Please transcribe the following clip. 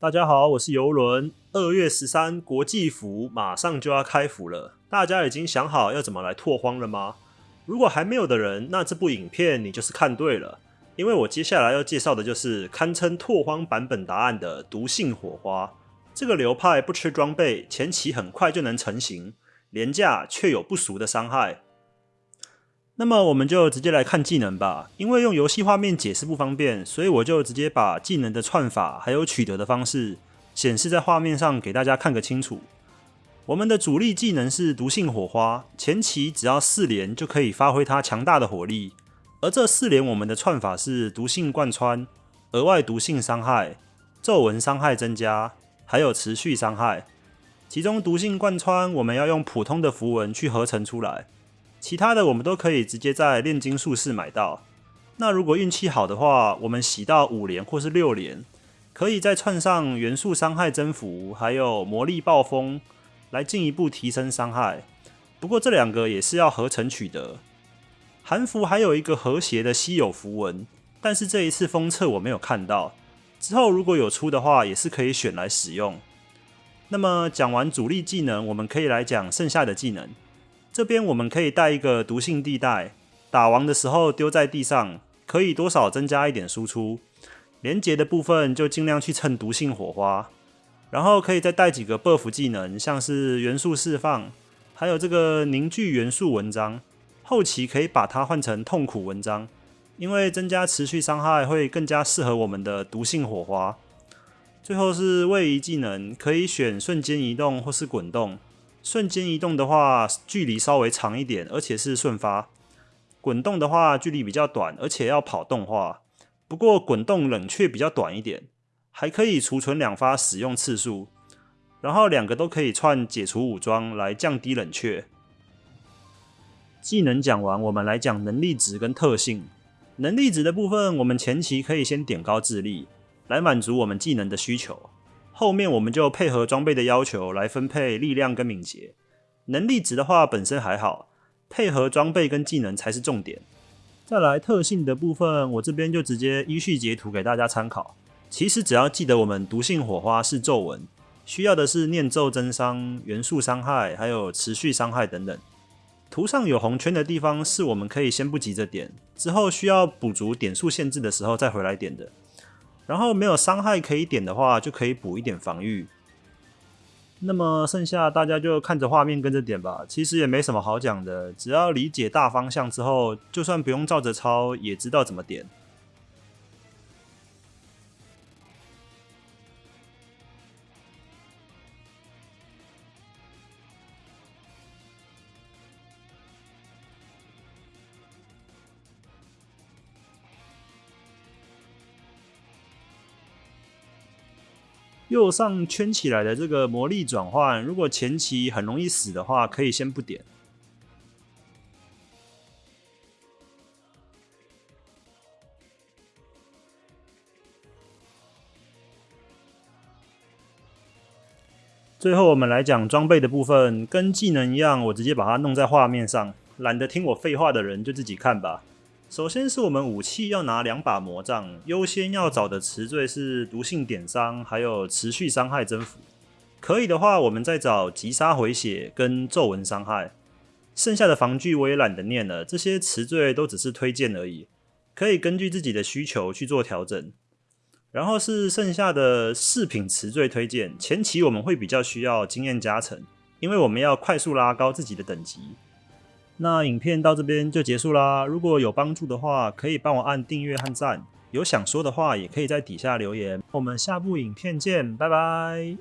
大家好，我是游轮。二月十三国际服马上就要开服了，大家已经想好要怎么来拓荒了吗？如果还没有的人，那这部影片你就是看对了，因为我接下来要介绍的就是堪称拓荒版本答案的毒性火花。这个流派不吃装备，前期很快就能成型，廉价却有不俗的伤害。那么我们就直接来看技能吧，因为用游戏画面解释不方便，所以我就直接把技能的串法还有取得的方式显示在画面上给大家看个清楚。我们的主力技能是毒性火花，前期只要四连就可以发挥它强大的火力，而这四连我们的串法是毒性贯穿，额外毒性伤害，皱纹伤害增加，还有持续伤害。其中毒性贯穿我们要用普通的符文去合成出来。其他的我们都可以直接在炼金术士买到。那如果运气好的话，我们洗到五连或是六连，可以再串上元素伤害增幅，还有魔力暴风，来进一步提升伤害。不过这两个也是要合成取得。韩服还有一个和谐的稀有符文，但是这一次封测我没有看到。之后如果有出的话，也是可以选来使用。那么讲完主力技能，我们可以来讲剩下的技能。这边我们可以带一个毒性地带，打完的时候丢在地上，可以多少增加一点输出。连接的部分就尽量去蹭毒性火花，然后可以再带几个 buff 技能，像是元素释放，还有这个凝聚元素文章。后期可以把它换成痛苦文章，因为增加持续伤害会更加适合我们的毒性火花。最后是位移技能，可以选瞬间移动或是滚动。瞬间移动的话，距离稍微长一点，而且是瞬发；滚动的话，距离比较短，而且要跑动画。不过滚动冷却比较短一点，还可以储存两发使用次数，然后两个都可以串解除武装来降低冷却。技能讲完，我们来讲能力值跟特性。能力值的部分，我们前期可以先点高智力，来满足我们技能的需求。后面我们就配合装备的要求来分配力量跟敏捷。能力值的话本身还好，配合装备跟技能才是重点。再来特性的部分，我这边就直接依序截图给大家参考。其实只要记得我们毒性火花是皱纹，需要的是念咒增伤、元素伤害，还有持续伤害等等。图上有红圈的地方是我们可以先不急着点，之后需要补足点数限制的时候再回来点的。然后没有伤害可以点的话，就可以补一点防御。那么剩下大家就看着画面跟着点吧。其实也没什么好讲的，只要理解大方向之后，就算不用照着抄，也知道怎么点。右上圈起来的这个魔力转换，如果前期很容易死的话，可以先不点。最后我们来讲装备的部分，跟技能一样，我直接把它弄在画面上，懒得听我废话的人就自己看吧。首先是我们武器要拿两把魔杖，优先要找的词缀是毒性点伤，还有持续伤害增幅。可以的话，我们再找击杀回血跟皱纹伤害。剩下的防具我也懒得念了，这些词缀都只是推荐而已，可以根据自己的需求去做调整。然后是剩下的饰品词缀推荐，前期我们会比较需要经验加成，因为我们要快速拉高自己的等级。那影片到这边就结束啦。如果有帮助的话，可以帮我按订阅和赞。有想说的话，也可以在底下留言。我们下部影片见，拜拜。